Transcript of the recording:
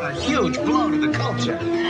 a huge blow to the culture.